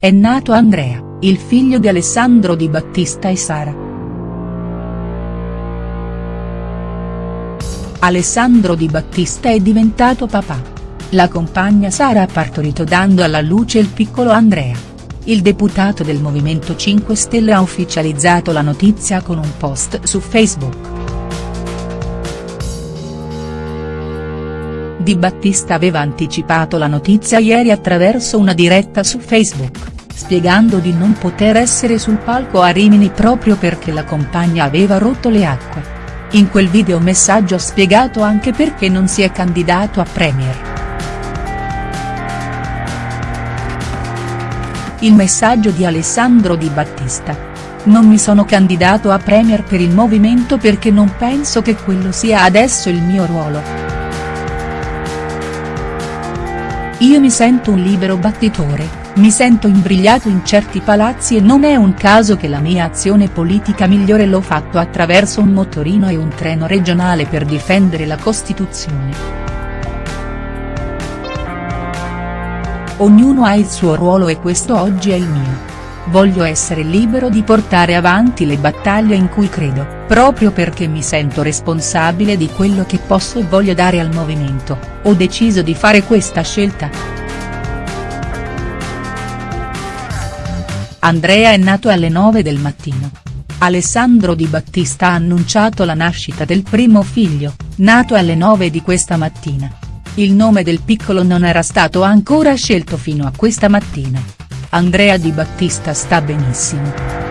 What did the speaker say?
È nato Andrea, il figlio di Alessandro Di Battista e Sara. Alessandro Di Battista è diventato papà. La compagna Sara ha partorito dando alla luce il piccolo Andrea. Il deputato del Movimento 5 Stelle ha ufficializzato la notizia con un post su Facebook. Di Battista aveva anticipato la notizia ieri attraverso una diretta su Facebook, spiegando di non poter essere sul palco a Rimini proprio perché la compagna aveva rotto le acque. In quel video messaggio ha spiegato anche perché non si è candidato a Premier. Il messaggio di Alessandro Di Battista. Non mi sono candidato a Premier per il movimento perché non penso che quello sia adesso il mio ruolo. Io mi sento un libero battitore, mi sento imbrigliato in certi palazzi e non è un caso che la mia azione politica migliore l'ho fatto attraverso un motorino e un treno regionale per difendere la Costituzione. Ognuno ha il suo ruolo e questo oggi è il mio. Voglio essere libero di portare avanti le battaglie in cui credo, proprio perché mi sento responsabile di quello che posso e voglio dare al movimento, ho deciso di fare questa scelta. Andrea è nato alle 9 del mattino. Alessandro Di Battista ha annunciato la nascita del primo figlio, nato alle 9 di questa mattina. Il nome del piccolo non era stato ancora scelto fino a questa mattina. Andrea Di Battista sta benissimo.